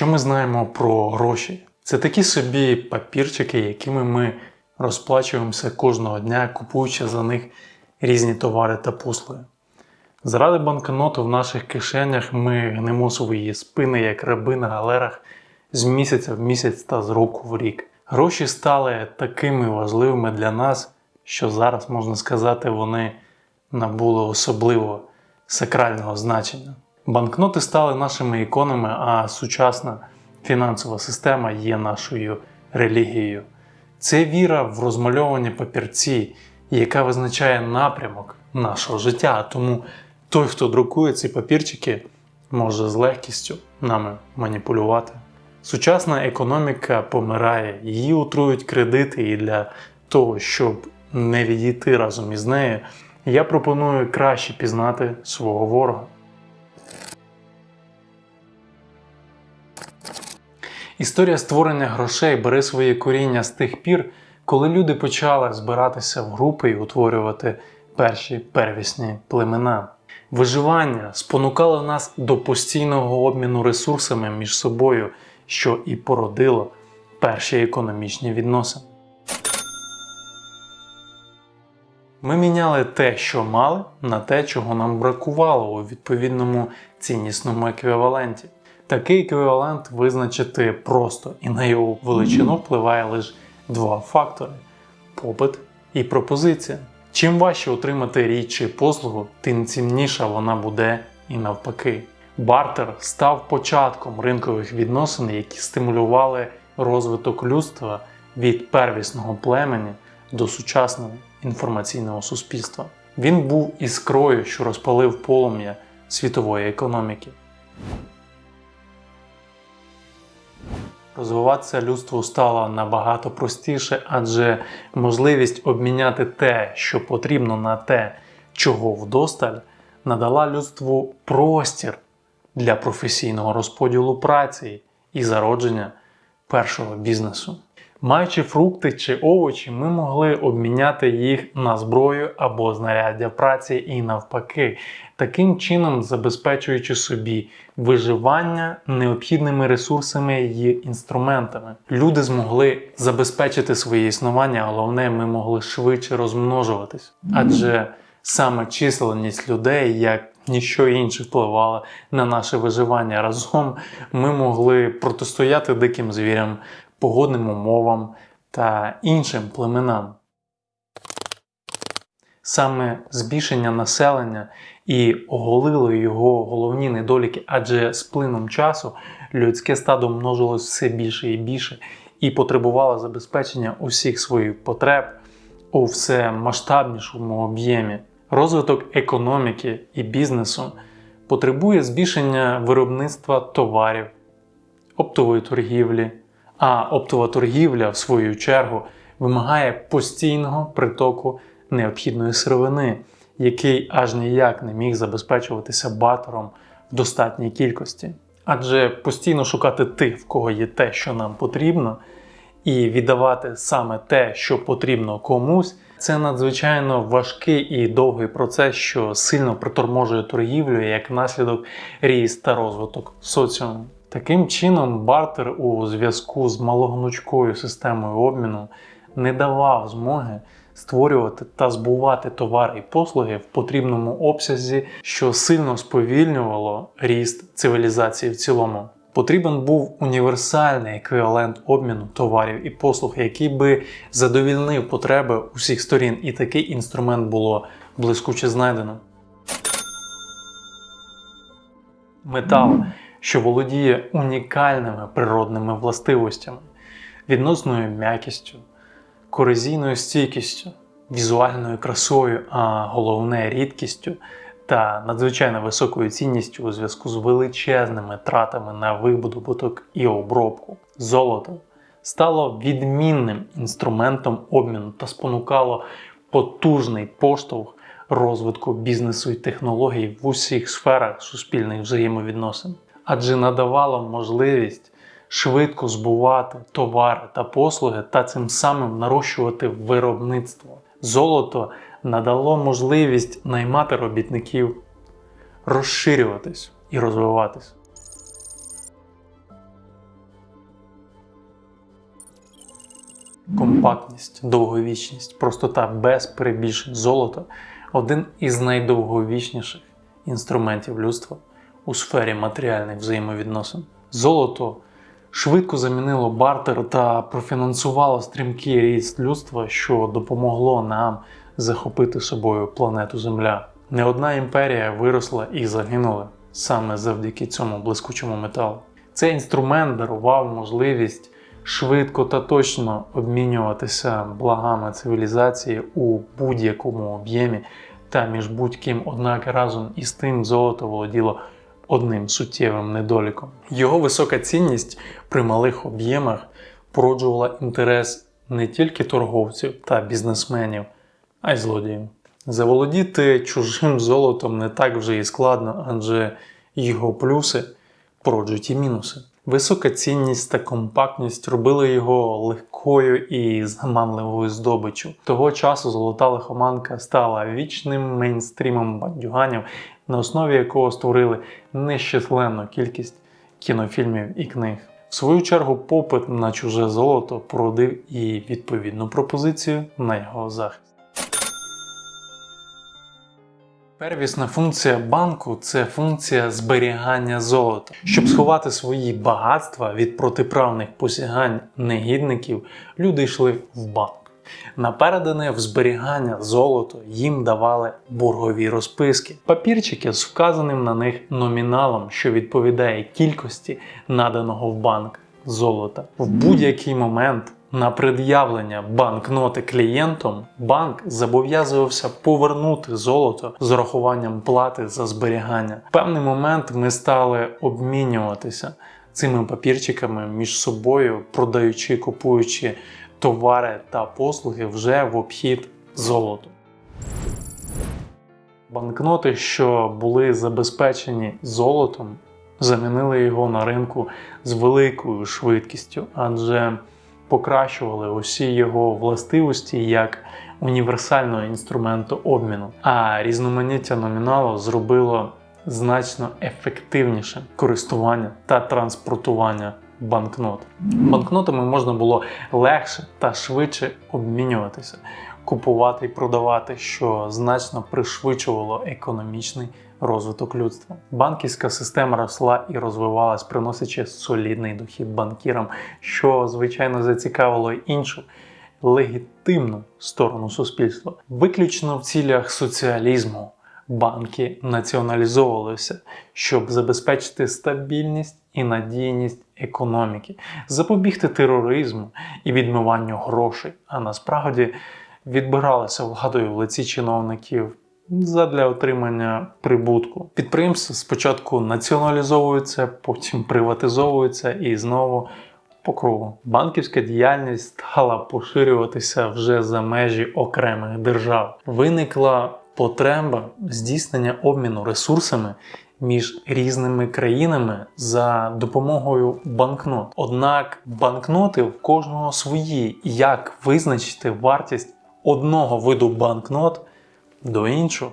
Що ми знаємо про гроші? Це такі собі папірчики, якими ми розплачуємося кожного дня, купуючи за них різні товари та послуги. Заради банкноту в наших кишенях ми гнемо свої спини, як раби на галерах з місяця в місяць та з року в рік. Гроші стали такими важливими для нас, що зараз можна сказати, вони набули особливо сакрального значення. Банкноти стали нашими іконами, а сучасна фінансова система є нашою релігією. Це віра в розмальовані папірці, яка визначає напрямок нашого життя. Тому той, хто друкує ці папірчики, може з легкістю нами маніпулювати. Сучасна економіка помирає, її утрують кредити, і для того, щоб не відійти разом із нею, я пропоную краще пізнати свого ворога. Історія створення грошей бере своє коріння з тих пір, коли люди почали збиратися в групи і утворювати перші первісні племена. Виживання спонукало нас до постійного обміну ресурсами між собою, що і породило перші економічні відносини. Ми міняли те, що мали, на те, чого нам бракувало у відповідному ціннісному еквіваленті. Такий еквівалент визначити просто і на його величину впливає лише два фактори попит і пропозиція. Чим важче отримати річ чи послугу, тим цінніша вона буде і навпаки. Бартер став початком ринкових відносин, які стимулювали розвиток людства від первісного племені до сучасного інформаційного суспільства. Він був іскрою, що розпалив полум'я світової економіки. Розвиватися людству стало набагато простіше, адже можливість обміняти те, що потрібно на те, чого вдосталь, надала людству простір для професійного розподілу праці і зародження першого бізнесу. Маючи фрукти чи овочі, ми могли обміняти їх на зброю або знаряддя праці і навпаки, таким чином забезпечуючи собі виживання необхідними ресурсами і інструментами. Люди змогли забезпечити своє існування, головне, ми могли швидше розмножуватись, адже саме численність людей, як ніщо інше впливало на наше виживання разом, ми могли протистояти диким звірям погодним умовам та іншим племенам. Саме збільшення населення і оголило його головні недоліки, адже з плином часу людське стадо множилось все більше і більше і потребувало забезпечення усіх своїх потреб у все масштабнішому об'ємі. Розвиток економіки і бізнесу потребує збільшення виробництва товарів, оптової торгівлі, а оптова торгівля, в свою чергу, вимагає постійного притоку необхідної сировини, який аж ніяк не міг забезпечуватися батером в достатній кількості. Адже постійно шукати тих, в кого є те, що нам потрібно, і віддавати саме те, що потрібно комусь, це надзвичайно важкий і довгий процес, що сильно приторможує торгівлю як наслідок ріст та розвиток соціуму. Таким чином, бартер у зв'язку з малогнучкою системою обміну не давав змоги створювати та збувати товари і послуги в потрібному обсязі, що сильно сповільнювало ріст цивілізації в цілому. Потрібен був універсальний еквівалент обміну товарів і послуг, який би задовільнив потреби усіх сторін, і такий інструмент було блискуче знайдено. Метал що володіє унікальними природними властивостями, відносною м'якістю, корозійною стійкістю, візуальною красою, а головне рідкістю та надзвичайно високою цінністю у зв'язку з величезними тратами на видобуток і обробку. Золото стало відмінним інструментом обміну та спонукало потужний поштовх розвитку бізнесу і технологій в усіх сферах суспільних взаємовідносин адже надавала можливість швидко збувати товари та послуги та цим самим нарощувати виробництво. Золото надало можливість наймати робітників, розширюватись і розвиватись. Компактність, довговічність, простота без перебільшень золота один із найдовговічніших інструментів людства у сфері матеріальних взаємовідносин. Золото швидко замінило бартер та профінансувало стрімкий ріст людства, що допомогло нам захопити собою планету Земля. Не одна імперія виросла і загинула саме завдяки цьому блискучому металу. Цей інструмент дарував можливість швидко та точно обмінюватися благами цивілізації у будь-якому об'ємі та між будь-ким, однак разом із тим золото володіло одним суттєвим недоліком. Його висока цінність при малих об'ємах породжувала інтерес не тільки торговців та бізнесменів, а й злодіїв. Заволодіти чужим золотом не так вже і складно, адже його плюси породжують і мінуси. Висока цінність та компактність робили його легкою і заманливою здобиччю. Того часу золота лихоманка стала вічним мейнстрімом бандюганів, на основі якого створили нещисленну кількість кінофільмів і книг. В свою чергу, попит на чуже золото породив і відповідну пропозицію на його захист. Первісна функція банку це функція зберігання золота. Щоб сховати свої багатства від протиправних посягань негідників, люди йшли в банк. Напередане в зберігання золота їм давали боргові розписки, папірчики з вказаним на них номіналом, що відповідає кількості наданого в банк золота. В будь-який момент на пред'явлення банкноти клієнтом банк зобов'язувався повернути золото з урахуванням плати за зберігання. В певний момент ми стали обмінюватися цими папірчиками між собою, продаючи, купуючи товари та послуги вже в обхід золоту. Банкноти, що були забезпечені золотом, замінили його на ринку з великою швидкістю, адже покращували усі його властивості як універсального інструменту обміну, а різноманіття номіналу зробило значно ефективніше користування та транспортування банкнот. Банкнотами можна було легше та швидше обмінюватися, купувати і продавати, що значно пришвидшувало економічний розвиток людства. Банківська система росла і розвивалась, приносячи солідний дохід банкірам, що звичайно зацікавило іншу. Легітимну сторону суспільства, виключно в цілях соціалізму, банки націоналізовувалися, щоб забезпечити стабільність і надійність економіки, запобігти тероризму і відмиванню грошей, а насправді відбиралися владою в лиці чиновників задля отримання прибутку. Підприємства спочатку націоналізовуються, потім приватизовуються і знову. По кругу банківська діяльність стала поширюватися вже за межі окремих держав. Виникла потреба здійснення обміну ресурсами між різними країнами за допомогою банкнот. Однак банкноти в кожного свої, як визначити вартість одного виду банкнот до іншого.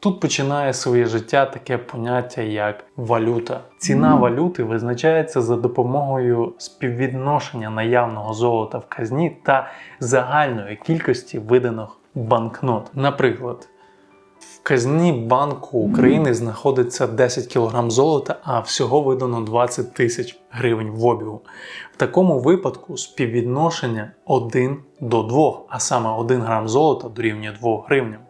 Тут починає своє життя таке поняття як валюта. Ціна валюти визначається за допомогою співвідношення наявного золота в казні та загальної кількості виданих банкнот. Наприклад, в казні Банку України знаходиться 10 кг золота, а всього видано 20 тисяч гривень в обігу. В такому випадку співвідношення 1 до 2, а саме 1 грам золота дорівнює 2 гривням.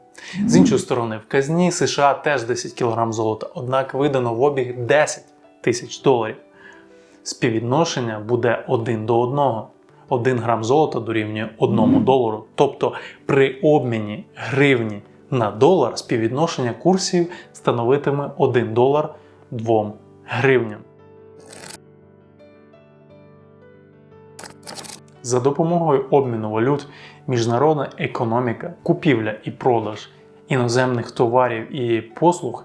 З іншої сторони, в казні США теж 10 кг золота, однак видано в обіг 10 тисяч доларів. Співвідношення буде 1 до 1. 1 грам золота дорівнює 1 долару. Тобто при обміні гривні на долар співвідношення курсів становитиме 1 долар 2 гривням. За допомогою обміну валют міжнародна економіка, купівля і продаж іноземних товарів і послуг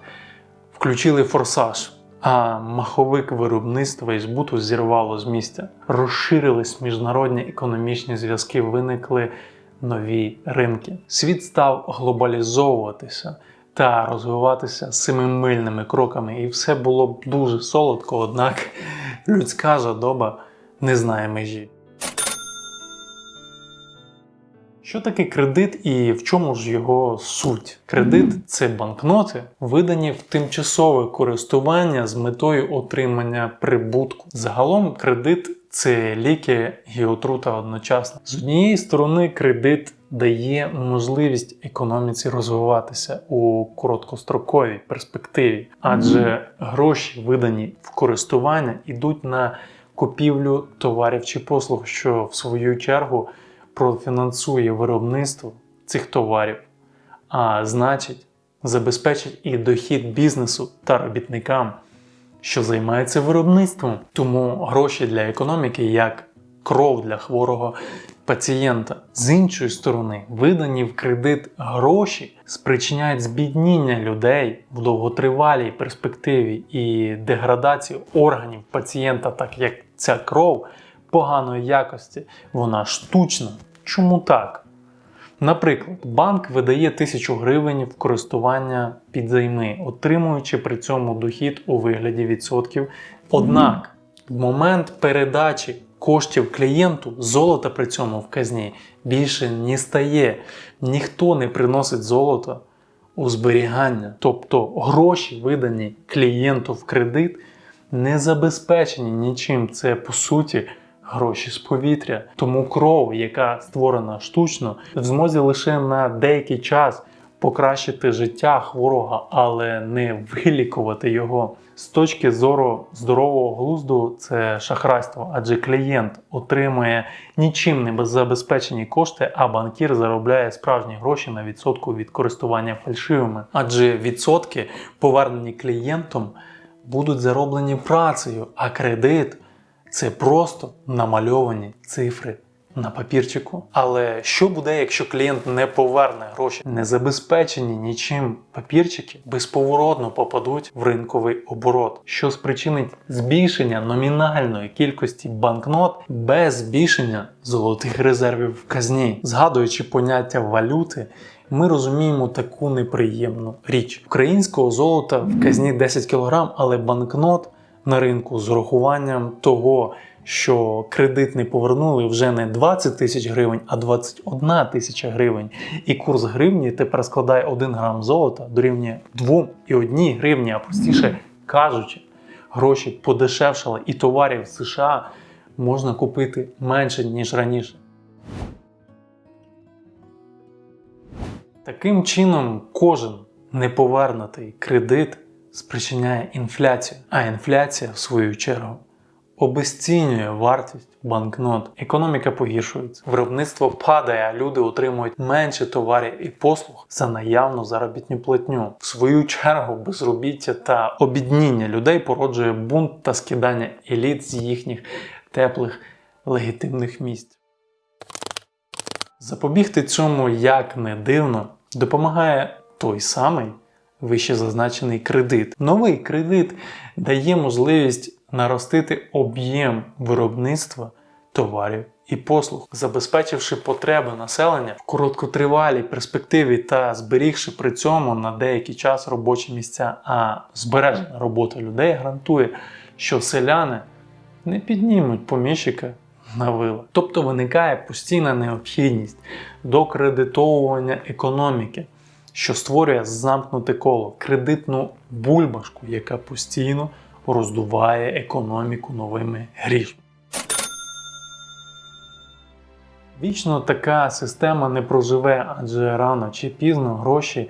включили форсаж, а маховик виробництва і збуту зірвало з місця. Розширились міжнародні економічні зв'язки, виникли нові ринки. Світ став глобалізовуватися та розвиватися семимильними кроками, і все було б дуже солодко, однак людська жадоба не знає межі. Що таке кредит і в чому ж його суть? Кредит це банкноти, видані в тимчасове користування з метою отримання прибутку. Загалом кредит це ліки і отрута одночасно. З однієї сторони, кредит дає можливість економіці розвиватися у короткостроковій перспективі, адже гроші, видані в користування, йдуть на купівлю товарів чи послуг, що в свою чергу профінансує виробництво цих товарів, а значить, забезпечить і дохід бізнесу та робітникам, що займаються виробництвом. Тому гроші для економіки як кров для хворого пацієнта. З іншої сторони, видані в кредит гроші спричиняють збідніння людей в довготривалій перспективі і деградацію органів пацієнта, так як ця кров поганої якості, вона штучна. Чому так? Наприклад, банк видає тисячу гривень в користування під займи, отримуючи при цьому дохід у вигляді відсотків. Однак в момент передачі коштів клієнту золота при цьому в казні більше не стає. Ніхто не приносить золото у зберігання. Тобто гроші, видані клієнту в кредит, не забезпечені нічим. Це по суті гроші з повітря. Тому кров, яка створена штучно, в змозі лише на деякий час покращити життя хворого, але не вилікувати його. З точки зору здорового глузду це шахрайство, адже клієнт отримує нічим не забезпечені кошти, а банкір заробляє справжні гроші на відсотку від користування фальшивими. Адже відсотки, повернені клієнтом, будуть зароблені працею, а кредит це просто намальовані цифри на папірчику. Але що буде, якщо клієнт не поверне гроші? Не забезпечені нічим папірчики безповоротно попадуть в ринковий оборот, що спричинить збільшення номінальної кількості банкнот без збільшення золотих резервів в казні, згадуючи поняття валюти. Ми розуміємо таку неприємну річ. Українського золота в казні 10 кг, але банкнот на ринку з урахуванням того, що кредит не повернули вже не 20 тисяч гривень, а 21 тисяча гривень. І курс гривні тепер складає 1 грам золота дорівнює 2 і 1 гривні, а простіше кажучи, гроші подешевшали і товарів в США можна купити менше, ніж раніше. Таким чином, кожен неповернутий кредит спричиняє інфляцію, а інфляція, в свою чергу, обесцінює вартість банкнот. Економіка погіршується, виробництво падає, а люди отримують менше товарів і послуг за наявну заробітну платню. В свою чергу безробіття та обідніння людей породжує бунт та скидання еліт з їхніх теплих легітимних місць. Запобігти цьому як не дивно допомагає той самий вище зазначений кредит. Новий кредит дає можливість наростити об'єм виробництва товарів і послуг, забезпечивши потреби населення в короткотривалій перспективі та зберігши при цьому на деякий час робочі місця. А збережена робота людей гарантує, що селяни не піднімуть поміщика на вила. Тобто виникає постійна необхідність докредитовування економіки що створює замкнуте коло, кредитну бульбашку, яка постійно роздуває економіку новими грішми. Вічно така система не проживе, адже рано чи пізно гроші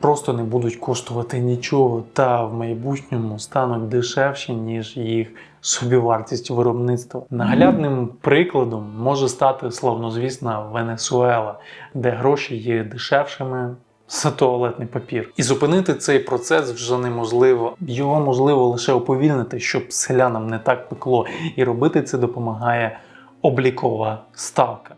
просто не будуть коштувати нічого, та в майбутньому стануть дешевші, ніж їх собівартість виробництва. Наглядним прикладом може стати славнозвісна Венесуела, де гроші є дешевшими за туалетний папір. І зупинити цей процес вже неможливо. Його можливо лише уповільнити, щоб селянам не так пекло. І робити це допомагає облікова ставка.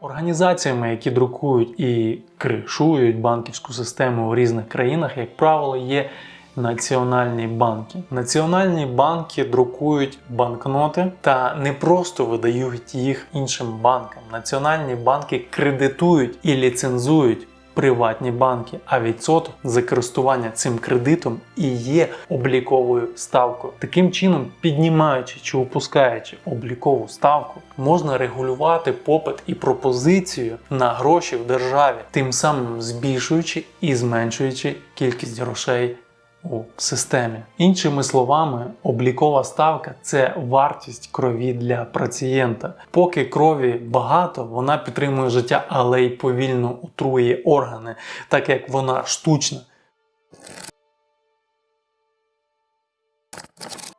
Організаціями, які друкують і кришують банківську систему в різних країнах, як правило, є національні банки. Національні банки друкують банкноти та не просто видають їх іншим банкам. Національні банки кредитують і ліцензують приватні банки, а відсоток за користування цим кредитом і є обліковою ставкою. Таким чином, піднімаючи чи опускаючи облікову ставку, можна регулювати попит і пропозицію на гроші в державі, тим самим збільшуючи і зменшуючи кількість грошей у системі. Іншими словами, облікова ставка це вартість крові для пацієнта. Поки крові багато, вона підтримує життя, але й повільно отрує органи, так як вона штучна.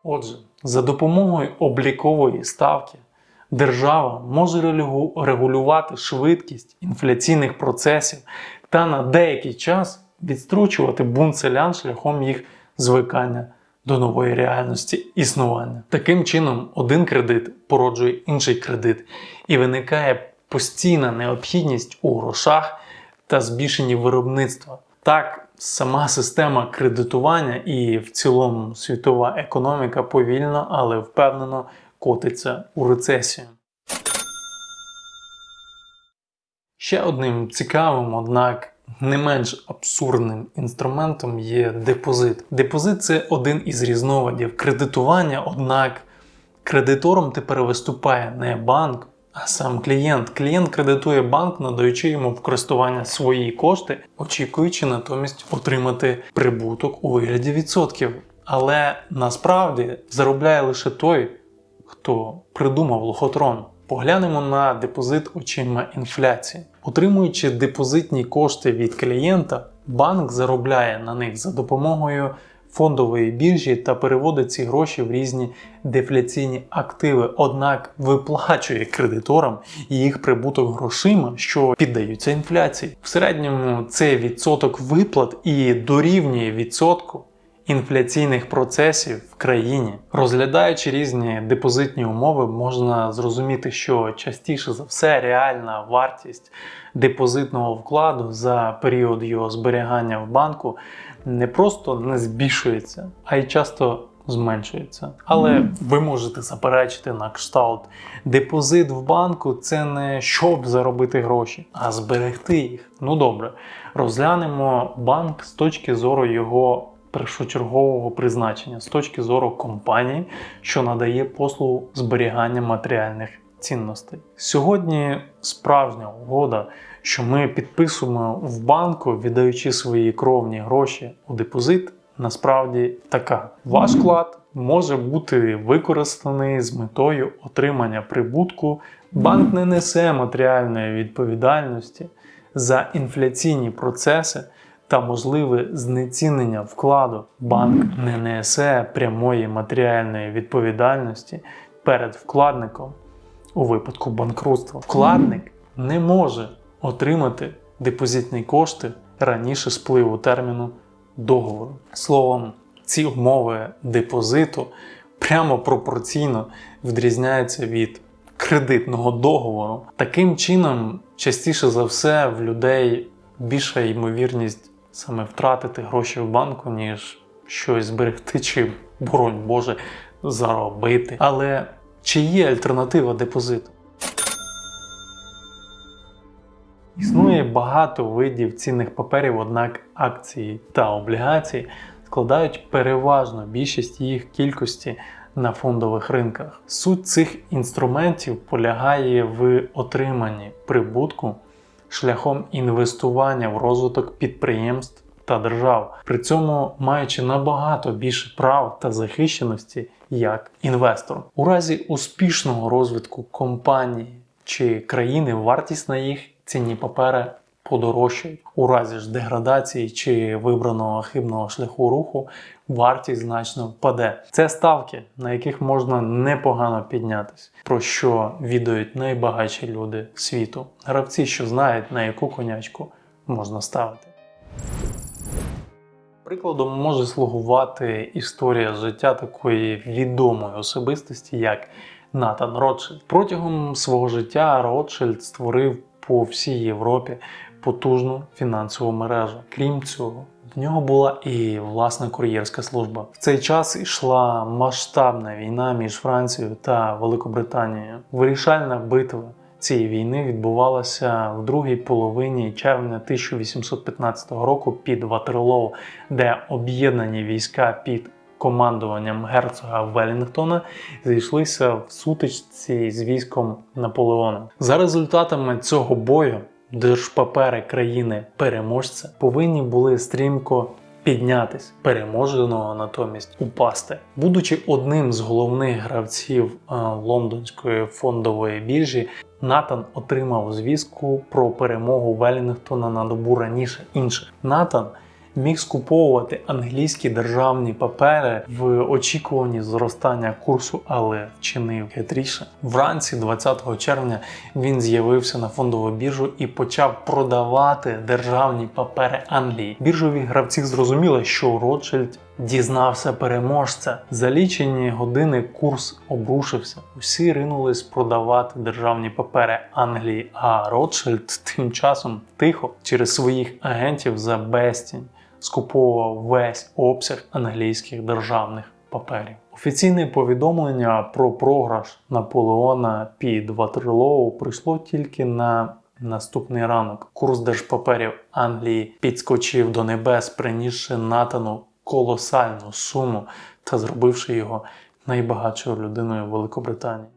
Отже, за допомогою облікової ставки держава може регулювати швидкість інфляційних процесів та на деякий час відстрочувати бунт селян шляхом їх звикання до нової реальності існування. Таким чином, один кредит породжує інший кредит, і виникає постійна необхідність у грошах та збільшенні виробництва. Так, сама система кредитування і в цілому світова економіка повільно, але впевнено котиться у рецесію. Ще одним цікавим, однак не менш абсурдним інструментом є депозит. Депозит це один із різновидів кредитування, однак кредитором тепер виступає не банк, а сам клієнт. Клієнт кредитує банк, надаючи йому в користування свої кошти, очікуючи натомість отримати прибуток у вигляді відсотків. Але насправді заробляє лише той, хто придумав лохотрон. Поглянемо на депозит очима інфляції. Отримуючи депозитні кошти від клієнта, банк заробляє на них за допомогою фондової біржі та переводить ці гроші в різні дефляційні активи, однак виплачує кредиторам їх прибуток грошима, що піддаються інфляції. В середньому це відсоток виплат і дорівнює відсотку інфляційних процесів в країні. Розглядаючи різні депозитні умови, можна зрозуміти, що частіше за все реальна вартість депозитного вкладу за період його зберігання в банку не просто не збільшується, а й часто зменшується. Але ви можете заперечити на кшталт. Депозит в банку це не щоб заробити гроші, а зберегти їх. Ну добре, розглянемо банк з точки зору його першочергового призначення, з точки зору компанії, що надає послугу зберігання матеріальних цінностей. Сьогодні справжня угода, що ми підписуємо в банку, віддаючи свої кровні гроші у депозит, насправді така. Ваш вклад може бути використаний з метою отримання прибутку. Банк не несе матеріальної відповідальності за інфляційні процеси та можливе знецінення вкладу. Банк не несе прямої матеріальної відповідальності перед вкладником у випадку банкрутства. Вкладник не може отримати депозитні кошти раніше спливу терміну договору. Словом, ці умови депозиту прямо пропорційно відрізняються від кредитного договору. Таким чином, частіше за все, в людей більша ймовірність саме втратити гроші в банку, ніж щось зберегти, чи, боронь Боже, заробити. Але чи є альтернатива депозиту? Існує багато видів цінних паперів, однак акції та облігації складають переважно більшість їх кількості на фондових ринках. Суть цих інструментів полягає в отриманні прибутку шляхом інвестування в розвиток підприємств та держав, при цьому маючи набагато більше прав та захищеності як інвестор. У разі успішного розвитку компанії чи країни вартість на їх цінні папери подорожчають. У разі ж деградації чи вибраного хибного шляху руху вартість значно впаде. Це ставки, на яких можна непогано піднятися, про що відають найбагатші люди світу. Гравці, що знають, на яку конячку можна ставити. Прикладом може слугувати історія життя такої відомої особистості, як Натан Ротшильд. Протягом свого життя Ротшильд створив по всій Європі потужну фінансову мережу. Крім цього, в нього була і власна кур'єрська служба. В цей час йшла масштабна війна між Францією та Великобританією. Вирішальна битва цієї війни відбувалася в другій половині червня 1815 року під Ватерлоу, де об'єднані війська під командуванням герцога Велінгтона зійшлися в сутичці з військом Наполеона. За результатами цього бою держпапери країни переможця повинні були стрімко піднятись, переможеного натомість упасти. Будучи одним з головних гравців е, лондонської фондової біржі, Натан отримав звістку про перемогу Велінгтона на добу раніше інших. Натан міг скуповувати англійські державні папери в очікуванні зростання курсу, але вчинив хитріше. Вранці 20 червня він з'явився на фондову біржу і почав продавати державні папери Англії. Біржові гравці зрозуміли, що Ротшильд дізнався переможця. За лічені години курс обрушився. Усі ринулись продавати державні папери Англії, а Ротшильд тим часом тихо через своїх агентів за безцінь скуповував весь обсяг англійських державних паперів. Офіційне повідомлення про програш Наполеона під Ватерлоу прийшло тільки на наступний ранок. Курс держпаперів Англії підскочив до небес, принісши Натану колосальну суму та зробивши його найбагатшою людиною Великобританії.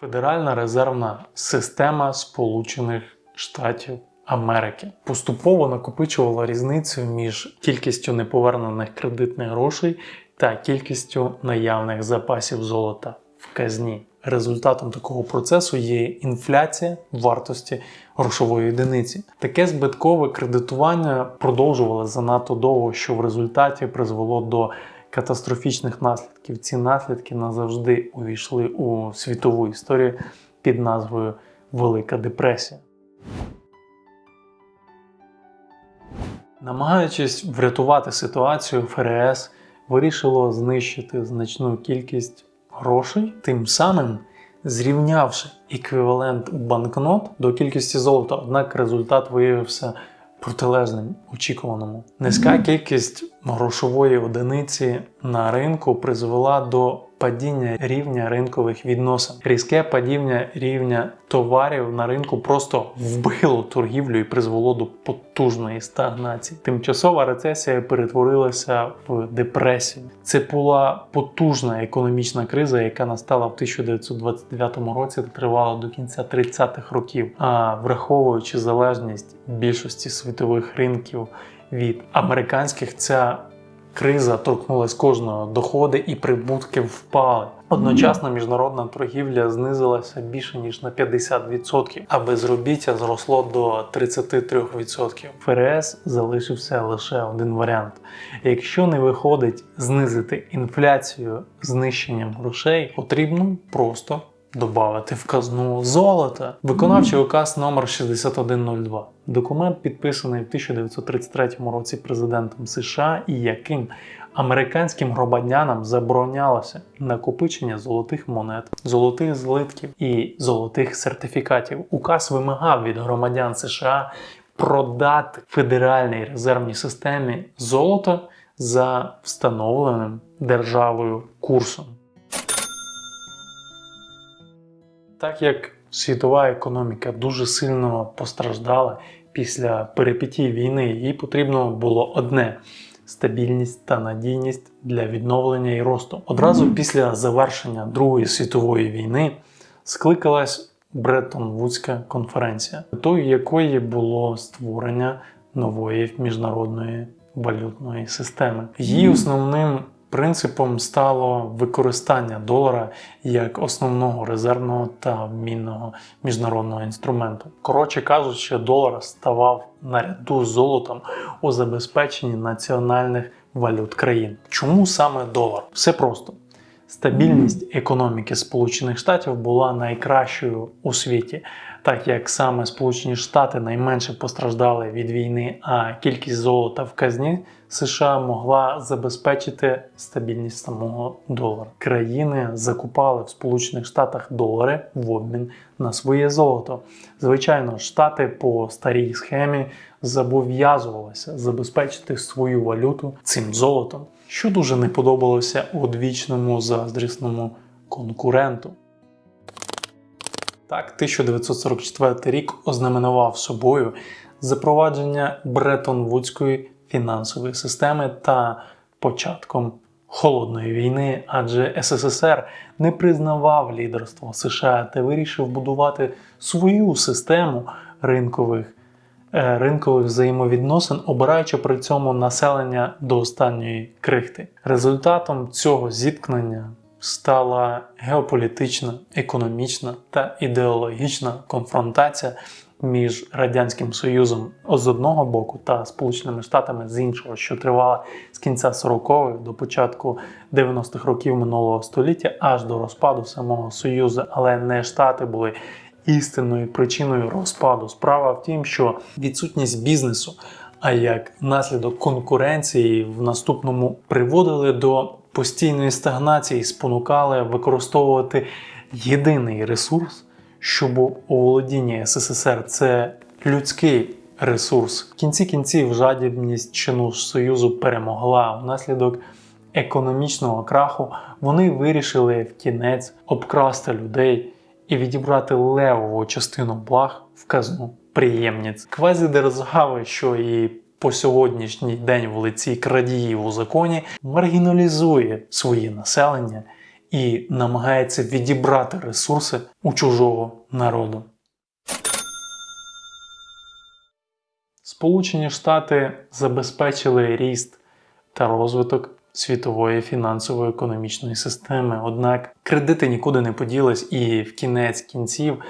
Федеральна резервна система Сполучених Штатів Америки поступово накопичувала різницю між кількістю неповернених кредитних грошей та кількістю наявних запасів золота в казні. Результатом такого процесу є інфляція вартості грошової одиниці. Таке збиткове кредитування продовжувало занадто довго, що в результаті призвело до катастрофічних наслідків. Ці наслідки назавжди увійшли у світову історію під назвою Велика депресія. Намагаючись врятувати ситуацію, ФРС вирішило знищити значну кількість грошей, тим самим зрівнявши еквівалент банкнот до кількості золота. Однак результат виявився протилежним очікуваному. Низька кількість грошової одиниці на ринку призвела до падіння рівня ринкових відносин. Різке падіння рівня товарів на ринку просто вбило торгівлю і призвело до потужної стагнації. Тимчасова рецесія перетворилася в депресію. Це була потужна економічна криза, яка настала в 1929 році та тривала до кінця 30-х років. А враховуючи залежність більшості світових ринків від американських, ця криза торкнулась кожного, доходи і прибутки впали. Одночасно міжнародна торгівля знизилася більше ніж на 50%, а безробіття зросло до 33%. ФРС залишився лише один варіант: якщо не виходить знизити інфляцію знищенням грошей, потрібно просто додати в казну золота. Виконавчий указ номер 6102. Документ підписаний в 1933 році президентом США і яким американським громадянам заборонялося накопичення золотих монет, золотих злитків і золотих сертифікатів. Указ вимагав від громадян США продати федеральній резервній системі золото за встановленим державою курсом. Так як світова економіка дуже сильно постраждала після перипетій війни, їй потрібно було одне стабільність та надійність для відновлення і росту. Одразу після завершення Другої світової війни скликалась Бреттон-Вудська конференція, метою якої було створення нової міжнародної валютної системи. Її основним Принципом стало використання долара як основного резервного та обмінного міжнародного інструменту. Коротше кажучи, долар ставав наряду з золотом у забезпеченні національних валют країн. Чому саме долар? Все просто. Стабільність економіки Сполучених Штатів була найкращою у світі, так як саме Сполучені Штати найменше постраждали від війни, а кількість золота в казні США могла забезпечити стабільність самого долара. Країни закупали в Сполучених Штатах долари в обмін на своє золото. Звичайно, штати по старій схемі зобов'язувалися забезпечити свою валюту цим золотом що дуже не подобалося одвічному заздрісному конкуренту. Так, 1944 рік ознаменував собою запровадження Бреттон-Вудської фінансової системи та початком холодної війни, адже СССР не признавав лідерство США та вирішив будувати свою систему ринкових. е, Ринкових взаємовідносин, обираючи при цьому населення до останньої крихти. Результатом цього зіткнення стала геополітична, економічна та ідеологічна конфронтація між Радянським Союзом з одного боку та Сполученими Штатами з іншого, що тривала з кінця 40-х до початку 90-х років минулого століття аж до розпаду самого Союзу, але не Штати були істинною причиною розпаду. Справа в тім, що відсутність бізнесу, а як наслідок конкуренції в наступному приводили до постійної стагнації, спонукали використовувати єдиний ресурс, щоб у володінні СССР це людський ресурс. В кінці кінців жадібність чину Союзу перемогла внаслідок економічного краху. Вони вирішили в кінець обкрасти людей і відібрати левову частину благ в казну приємниць. Квазідержави, що і по сьогоднішній день в лиці крадіїв у законі, маргіналізує своє населення і намагається відібрати ресурси у чужого народу. Сполучені Штати забезпечили ріст та розвиток світової фінансово-економічної системи. Однак кредити нікуди не поділись, і в кінець кінців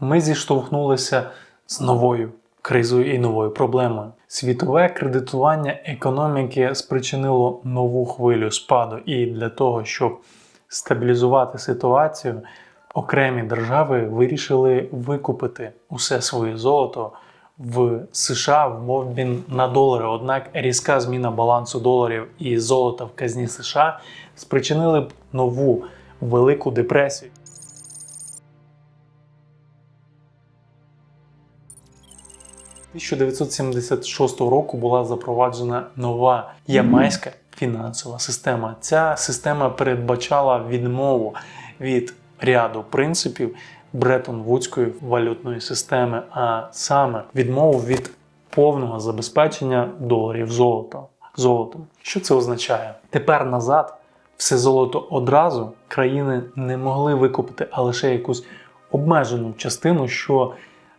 ми зіштовхнулися з новою кризою і новою проблемою. Світове кредитування економіки спричинило нову хвилю спаду, і для того, щоб стабілізувати ситуацію, окремі держави вирішили викупити усе своє золото в США в обмін на долари. Однак різка зміна балансу доларів і золота в казні США спричинили б нову велику депресію. – 1976 року була запроваджена нова ямайська фінансова система. Ця система передбачала відмову від ряду принципів Бреттон-Вудської валютної системи, а саме відмову від повного забезпечення доларів золотом. золотом. Що це означає? Тепер назад все золото одразу країни не могли викупити, а лише якусь обмежену частину, що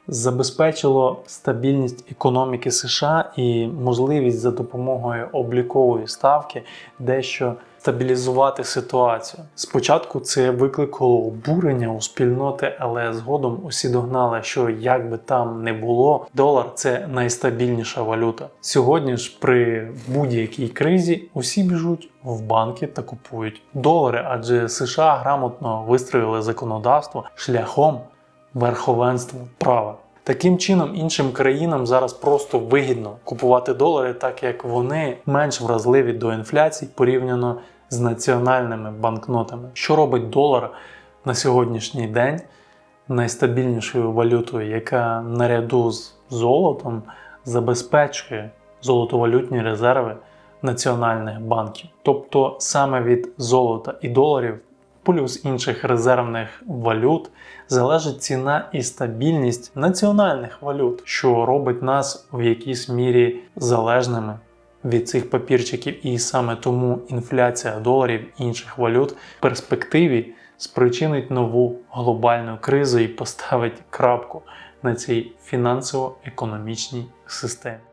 забезпечило стабільність економіки США і можливість за допомогою облікової ставки дещо стабілізувати ситуацію. Спочатку це викликало обурення у спільноти, але згодом усі догнали, що як би там не було, долар це найстабільніша валюта. Сьогодні ж при будь-якій кризі усі біжуть в банки та купують долари, адже США грамотно вистроїли законодавство шляхом верховенства права. Таким чином, іншим країнам зараз просто вигідно купувати долари, так як вони менш вразливі до інфляції порівняно з національними банкнотами. Що робить долар на сьогоднішній день найстабільнішою валютою, яка наряду з золотом забезпечує золотовалютні резерви національних банків. Тобто саме від золота і доларів плюс інших резервних валют залежить ціна і стабільність національних валют, що робить нас в якійсь мірі залежними від цих папірчиків, і саме тому інфляція доларів і інших валют в перспективі спричинить нову глобальну кризу і поставить крапку на цій фінансово-економічній системі.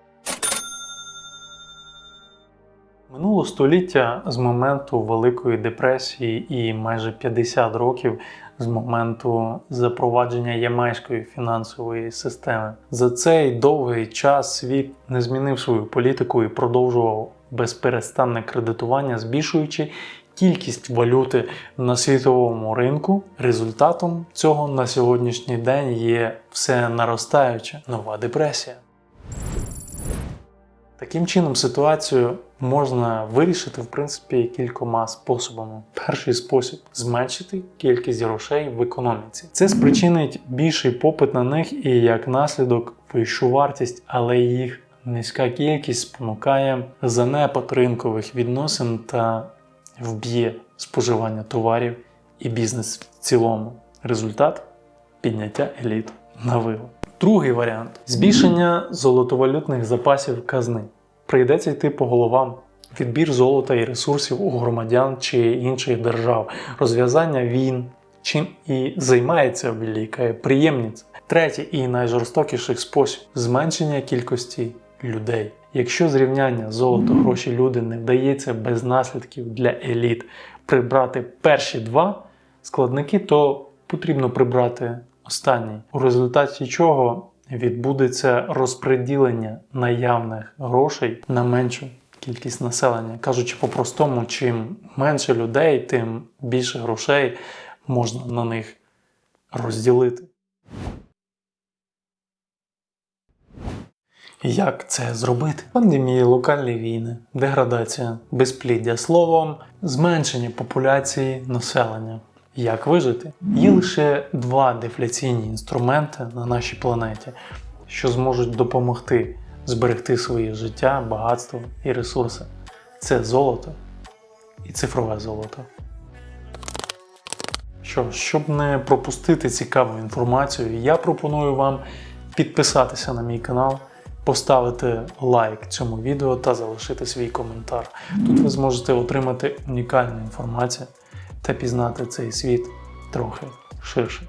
Минуло століття з моменту Великої депресії і майже 50 років з моменту запровадження ямайської фінансової системи. За цей довгий час світ не змінив свою політику і продовжував безперестанне кредитування, збільшуючи кількість валюти на світовому ринку. Результатом цього на сьогоднішній день є все наростаюча нова депресія. Таким чином, ситуацію можна вирішити в принципі кількома способами. Перший спосіб зменшити кількість грошей в економіці. Це спричинить більший попит на них і як наслідок вищу вартість, але їх низька кількість спонукає занепад ринкових відносин та вб'є споживання товарів і бізнес в цілому. Результат підняття еліт на вилу. Другий варіант збільшення золотовалютних запасів казни. Прийдеться йти по головам. Відбір золота і ресурсів у громадян чи інших держав, розв'язання війн, чим і займається велика приємність. Третій і найжорстокіший спосіб зменшення кількості людей. Якщо зрівняння золото, гроші, люди не вдається без наслідків для еліт прибрати перші два складники, то потрібно прибрати останній, у результаті чого відбудеться розподілення наявних грошей на меншу кількість населення. Кажучи по-простому, чим менше людей, тим більше грошей можна на них розділити. Як це зробити? Пандемії, локальні війни, деградація, безпліддя словом, зменшення популяції населення. Як вижити? Є лише два дефляційні інструменти на нашій планеті, що зможуть допомогти зберегти своє життя, багатство і ресурси. Це золото і цифрове золото. Що, щоб не пропустити цікаву інформацію, я пропоную вам підписатися на мій канал, поставити лайк цьому відео та залишити свій коментар. Тут ви зможете отримати унікальну інформацію та пізнати цей світ трохи ширше.